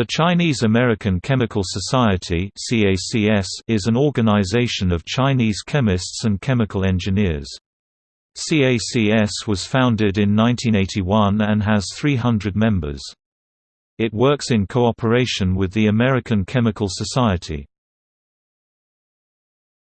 The Chinese American Chemical Society is an organization of Chinese chemists and chemical engineers. CACS was founded in 1981 and has 300 members. It works in cooperation with the American Chemical Society.